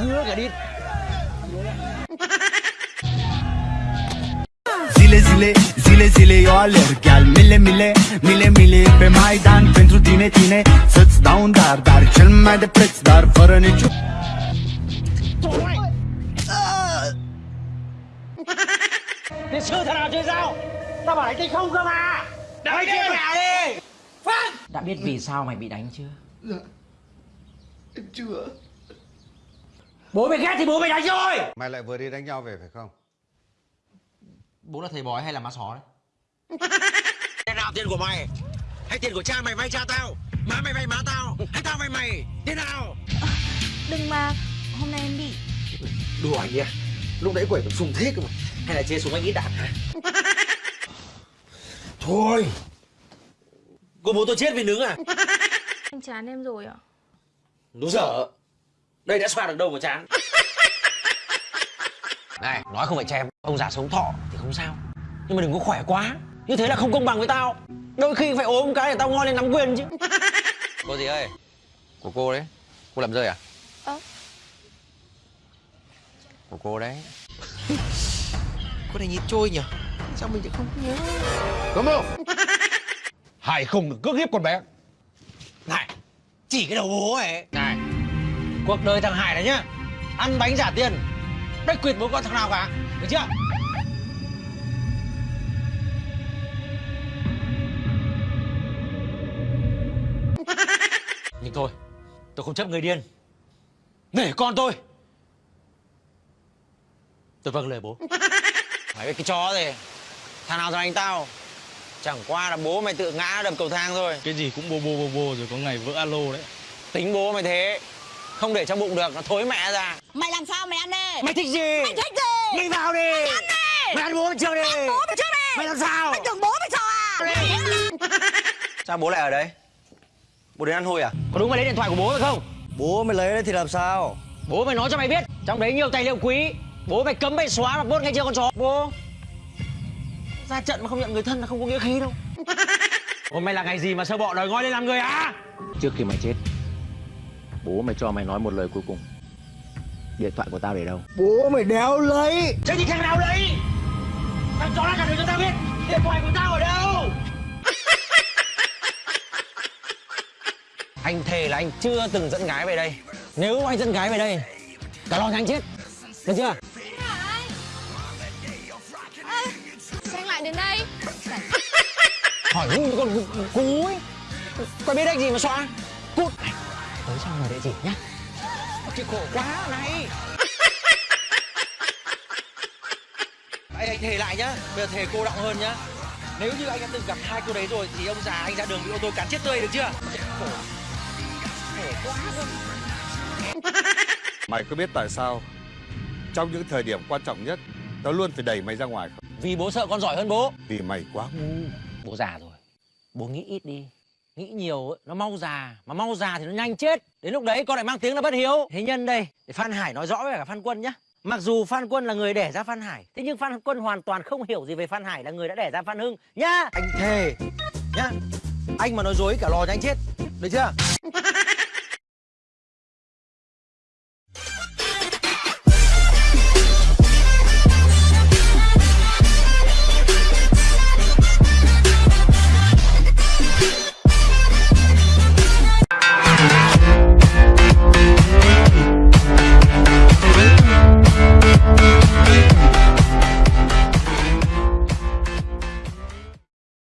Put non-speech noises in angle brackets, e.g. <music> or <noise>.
Hứa cả đi. Zile, zile, zile, zile eu alerg Al mile, mile, mile, mile Pe Maidan pentru tine, tine. Să-ți dau un dar, dar cel mai de preț Dar fără Thế sư thằng nào chơi dao Tao bảo đánh tay không cơ mà Đánh kia mẹ đi Phát Đã biết vì sao mày bị đánh chưa? Dạ. Em chưa Bố mày ghét thì bố mày đánh rồi Mày lại vừa đi đánh nhau về phải không? Bố là thầy bói hay là má só đấy <laughs> Thế nào tiền của mày? Hay tiền của cha mày vay cha tao? Má mày vay má tao? Hay tao vay mày? Thế nào? Đừng mà Hôm nay em bị Đùa anh nhỉ Lúc nãy quẩy còn sùng thế cơ mà. Hay là chê súng anh ít đạn hả? <laughs> Thôi. Cô bố tôi chết vì nướng à? <laughs> Anh chán em rồi ạ. Nó dở Đây đã xoa được đâu mà chán. Này nói không phải chém Ông già sống thọ thì không sao. Nhưng mà đừng có khỏe quá. Như thế là không công bằng với tao. Đôi khi phải ốm cái để tao ngon lên nắm quyền chứ. <laughs> Cô gì ơi? Của cô đấy. Cô làm rơi à? Ơ Của cô đấy. Cô này nhìn trôi nhỉ Sao mình lại không nhớ? Cấm không? <laughs> Hải không được cướp hiếp con bé. Này Chỉ cái đầu bố ấy. Này Cuộc đời thằng Hải này nhá Ăn bánh giả tiền Đấy quyệt bố con thằng nào cả Được chưa <laughs> Nhưng thôi Tôi không chấp người điên Nể con tôi Tôi vâng lời bố <laughs> Mày biết cái chó gì? Thằng nào thằng anh tao? Chẳng qua là bố mày tự ngã đập cầu thang thôi. cái gì cũng bô bô bô bô rồi có ngày vỡ alo đấy Tính bố mày thế. Không để trong bụng được, nó thối mẹ ra. Mày làm sao mày ăn đi? Mày thích gì? Mày thích gì? Mày vào đi. Mày ăn đi. Mày ăn bố mày trước đi? Ăn bố mày trước đi. Mày làm sao? Mày tưởng bố mày sợ à? <laughs> Sao bố lại ở đây? Bố đến ăn hôi à? Có đúng mày lấy điện thoại của bố mày không? Bố mày lấy đấy thì làm sao? Bố mày nói cho mày biết Trong đấy nhiều tài liệu quý. Bố mày cấm mày xóa mà bốt ngay chưa con chó. Bố. Ra trận mà không nhận người thân là không có nghĩa khí đâu. <laughs> Hôm nay là ngày gì mà sơ bộ đòi ngoi lên làm người à Trước khi mày chết Bố mày cho mày nói một lời cuối cùng. Điện thoại của tao để đâu? Bố mày đéo lấy. Thế thì thằng nào lấy? Thằng chó nó cả đời cho tao biết. Điện thoại của tao ở đâu? Anh thề là anh chưa từng dẫn gái về đây. Nếu anh dẫn gái về đây Cả lo anh chết. Được chưa? Sao anh lại đến đây. Hỏi ngu con cú ấy. Có biết đánh gì mà xóa? Cút xong rồi địa chỉ nhá Chị khổ quá này <laughs> Anh, anh thề lại nhá. Bây giờ thề cô đọng hơn nhá. Nếu như anh đã từng gặp hai cô đấy rồi thì ông già anh ra đường bị ô tô cán chết tươi được chưa? Khổ. Khổ quá. <laughs> Mày có biết tại sao Trong những thời điểm quan trọng nhất Tao luôn phải đẩy mày ra ngoài không? Vì bố sợ con giỏi hơn bố Vì mày quá ngu Bố già rồi Bố nghĩ ít đi Nghĩ nhiều ấy, nó mau già Mà mau già thì nó nhanh chết Đến lúc đấy con lại mang tiếng là bất hiếu Thế nhân đây Để Phan Hải nói rõ với cả Phan Quân nhá Mặc dù Phan Quân là người đẻ ra Phan Hải Thế nhưng Phan Quân hoàn toàn không hiểu gì về Phan Hải là người đã đẻ ra Phan Hưng Nhá Anh thề nhá. Anh mà nói dối cả lò cho anh chết. Được chưa?